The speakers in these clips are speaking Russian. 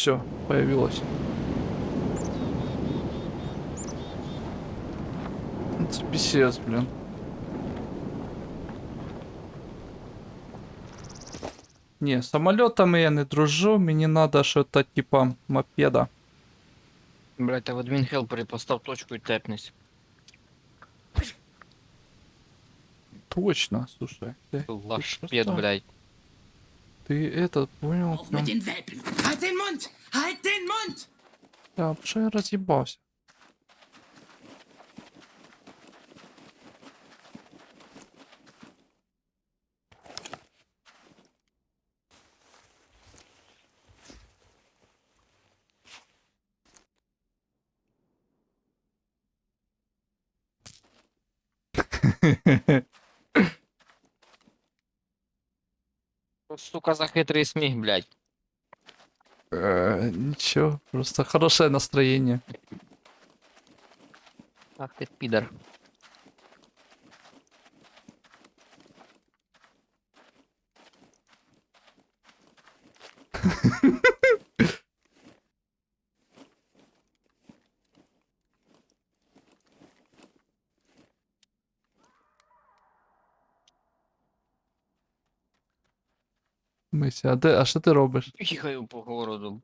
Все, появилось. Это писец, блин. Не, самолетами я не дружу, мені надо что-то типа мопеда. Блять, та в адмінхелпері постав точку і тепнись. Точно, слушай. Ты, Лашпед, просто- блять. ты этот понял? Прям, да, что я разъебался. Сука, за хитрий сміх, блять. Э, Ничего, просто хорошее настроение. Ах ти підар. Мися, а, де, а що ти робиш? Їхаю по городу.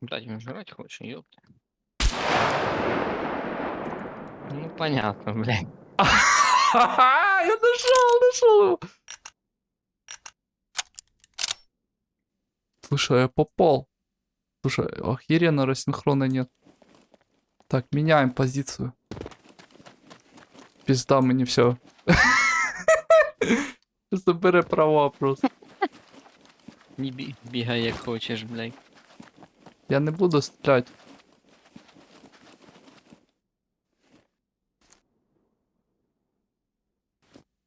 Блять, він жрать хоче, ёпта. Ну понятно, блядь. Я нашел, нашел его. Слушай, я попал. Слушай, охеренно рассинхрона нет. Так, меняем позицию. Пизда мне все. Забери права просто. Не бі- бігай як хочеш, блядь. Я не буду стрелять.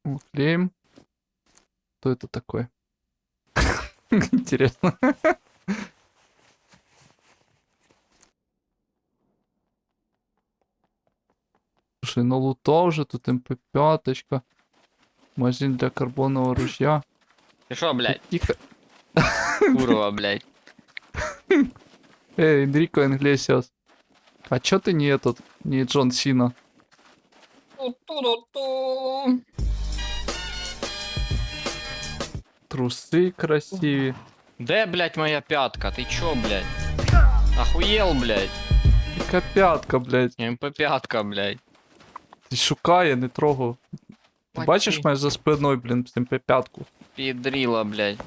О, Клеим. Кто это такой? Интересно. Слушай, ну лута уже тут МП5. Магазин для карбонового ружья. Ти що, блядь? Тихо. Курва, блядь. Эй, Энрико Инглесиас. А чё ты не этот, не Джон Сина? Трусы красивые. Де, блядь, моя пятка? Ти чо, блядь? Охуєл, блядь. Яка п'ятка, блядь. МП5, блядь. Ти шукає, не трогав. Ти Мать бачиш ти. мене за спиною, блін, з МП5. Підріла, блядь.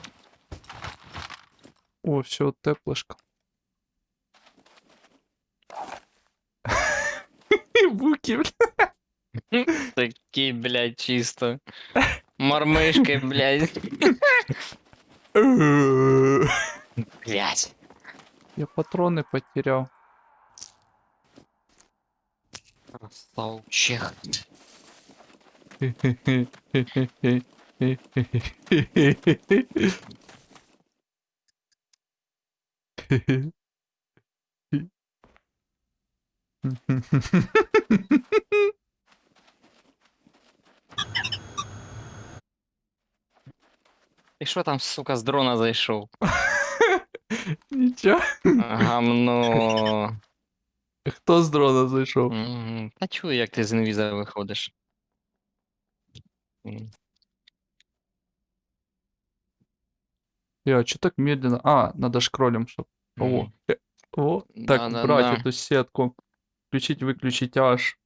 О, все, теплишка. Буки, блядь. Такі, блядь, чисто. Мормишки, блядь. Блядь. Я патрони потеряв. Красавчик. Ти що там, сука, з дрона зайшов? Нічого. Гамно. Хто з дрона зайшов? Мгм. Та чую, як ти з інвіза виходиш. Я, чё так медленно? А, надо шкролем, чтоб... О, Мгм. э, о, так, Да-да-да. брать эту сетку. Включить, выключить аж.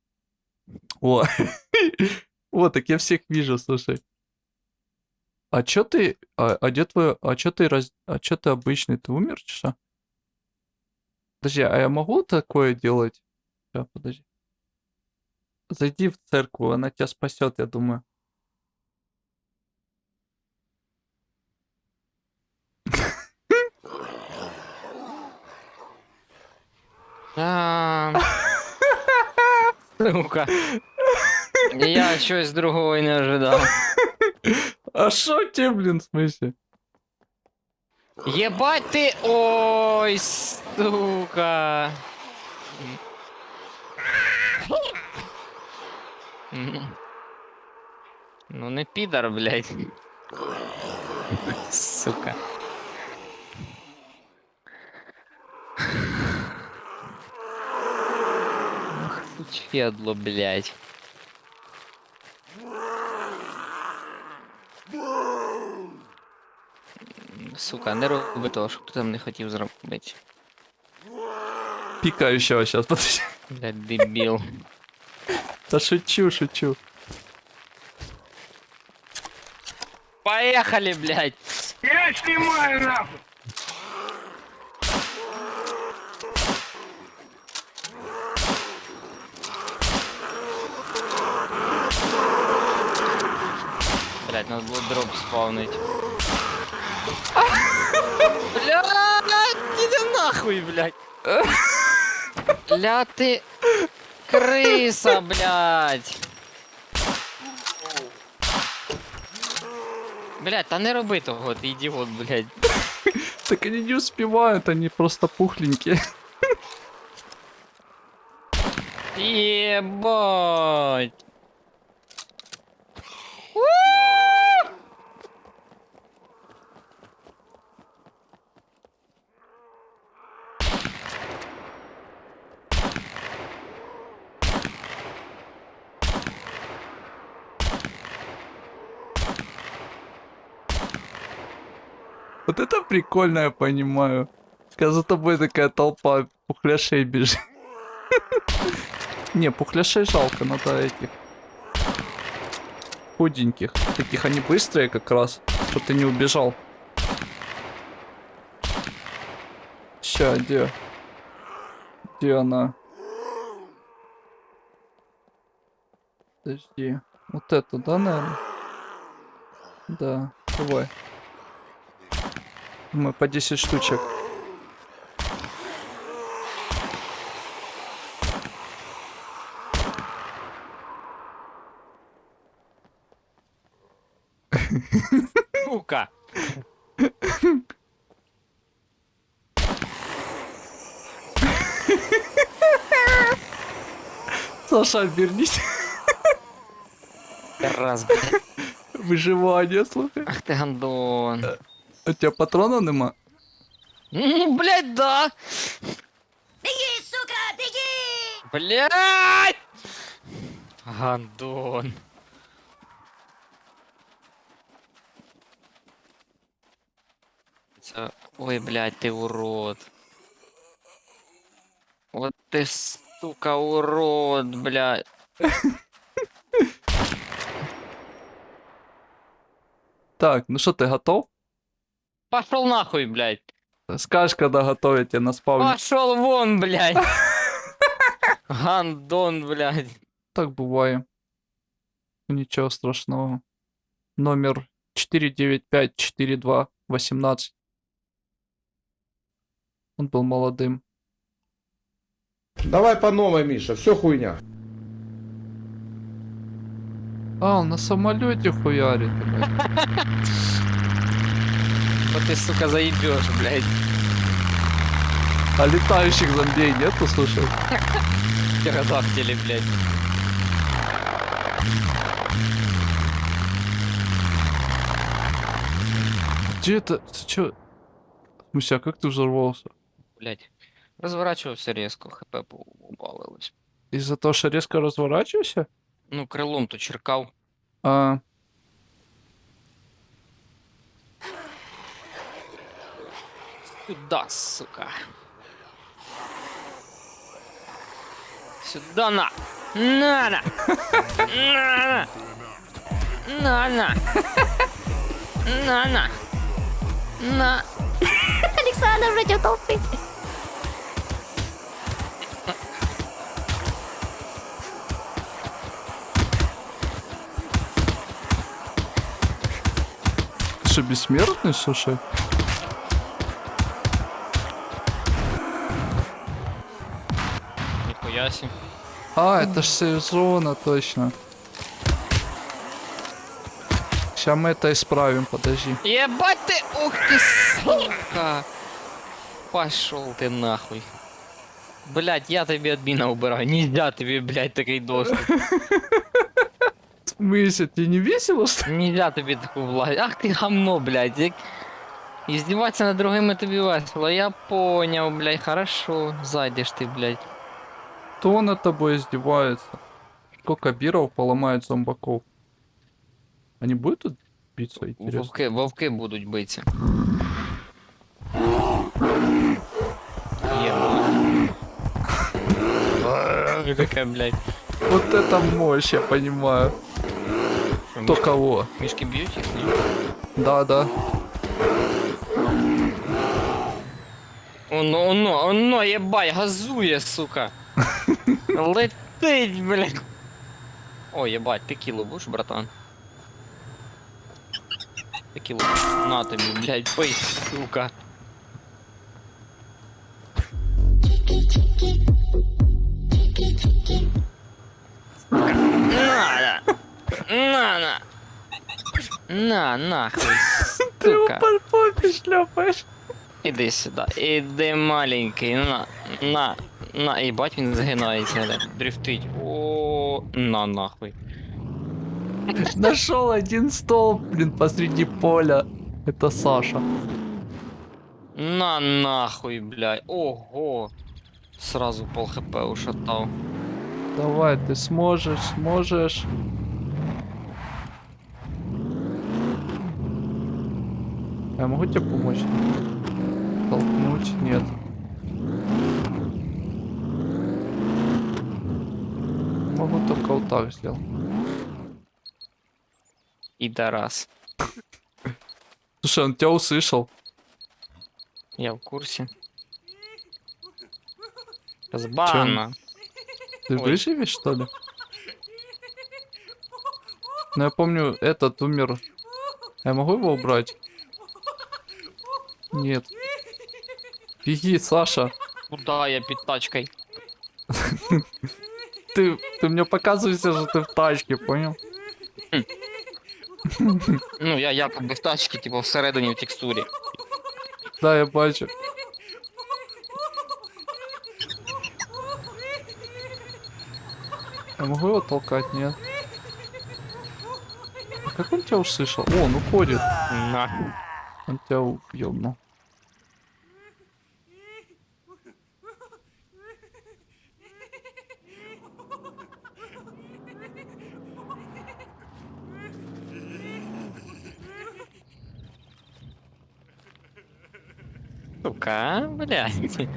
О, о, так я всех вижу, слушай. А чё ты, а, а где твой, а чё ты, раз, а чё ты обычный, ты умер, чё? что? Подожди, а я могу такое делать? Ща, подожди. Зайди в церковь, она тебя спасет, я думаю. Сука. Я щось другого не ожидав. А шо тебе, блин, в смысле? Єбать ти. Ой, сука. Ну не підар, блядь. Сука. Педло, блядь. Сука, не роби того, що ти там не хотів зробити. Пикающего сейчас, подожди. Блядь, дебіл. Да шучу, шучу. Поехали, блядь! Я снимаю нахуй! Блядь, надо было дроп спавнить. Блядь, иди нахуй, блядь. Бля, ты крыса, блядь. Блядь, та не роби того, ти ідіот, блядь. Так они не успевают, они просто пухленькие. Ебать. Вот это прикольно, я понимаю. Когда за тобой такая толпа пухляшей бежит. Не, пухляшей жалко, надо этих. Худеньких. Таких они быстрые как раз, чтобы ты не убежал. Ща, где? Где она? Подожди. Вот это, да, наверное? Да, давай. Мы по 10 штучек. Сука. Саша, обернись. Раз, блядь. Выживание, слухай. Ах ти гандон. У тебя патронов нема? Блядь, да. Беги, сука, беги! Блядь! Гандон. Ой, блядь, ти урод. От ти, сука, урод, блядь. Так, ну что, ты готов? Пошел нахуй, блядь. Скажешь, когда готовить я на спавне. Пошел вон, блядь. Гандон, блядь. Так бывает. Ничего страшного. Номер 495-42-18. Он был молодым. Давай по новой, Миша, все хуйня. А, он на самолете хуярит. Вот ты, сука, заебешь, блядь. А летающих зомбей нету, слушай? Птеродактили, блядь. Где это? Ты чё? А как ты взорвался? Блядь. Розворачувався резко, хп убавилось. Из-за того, что резко разворачиваешься? Ну, крилом то черкав. А, Сюда, сука. Сюда на. На на. На на. На на. На на. На. Александр против толпы. что, бессмертный, слушай? Ніхуя сі. А, это ж сезона, точно. Сейчас мы это исправим, подожди. Ебать ты, ух ты, сука. Пошел ты нахуй. Блять, я тебе админа убираю. Нельзя тебе, блядь, такой доступ. В смысле, тебе не весело, что ли? Нельзя тобі таку власть. Ах ти гамно, блядь. Як... Издеваться над другими тобі весело. Я понял, блядь, хорошо. Зайдеш ти, блядь. Кто над тобой издевается? Сколько биров поломает зомбаков? Они будут тут биться, интересно? Вовки, вовки будуть битися. Є. Таке, блядь. Вот это мощь, я понимаю. Кто кого? Мішки б'ють їх, ні? Да, да. Оно, оно, оно, єбать, газує, сука. Летить, блядь. О, єбать, текілу будеш, братан? Текілу. На тобі, блядь, пий, сука. На, на, на, на, нахуй, Ты сука. упал попе шляпаешь. Іди сюди, іди маленький, на, на, на, їбать він загинається, да, дрифтить. О, на нахуй. Нашел один столб, блин, посреди поля. Это Саша. На нахуй, блядь. Ого. Сразу пол хп ушатав. Давай, ты сможешь, сможешь. Я могу тебе помочь? Толкнуть? Нет. Могу только вот так сделать. Ідарас. Слушай, он тебя услышал. Я в курсі. Збана. Ты Ой. выживешь, что ли? Ну, я помню, этот умер. Я могу его убрать? Нет. Беги, Саша. Куда я під тачкою? Ты, ты мне показываешься, что ты в тачке, понял? Ну, я якоби в тачці, типу, всередині в текстурі. Да, я бачу. Я могу его толкать? Нет. А как он тебя услышал? О, он уходит. На. Он тебя уебнул. Сука, блядь.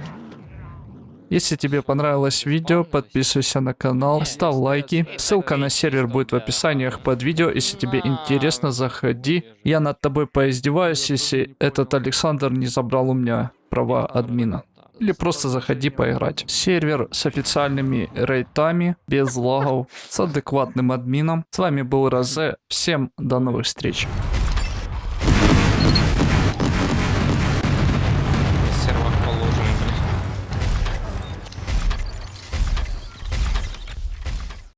Если тебе понравилось видео, подписывайся на канал, ставь лайки. Ссылка на сервер будет в описаниях под видео. Если тебе интересно, заходи. Я над тобой поиздеваюсь, если этот Александр не забрал у меня права админа. Или просто заходи поиграть. Сервер с официальными рейтами, без лагов, с адекватным админом. С вами был Розе. Всем до новых встреч.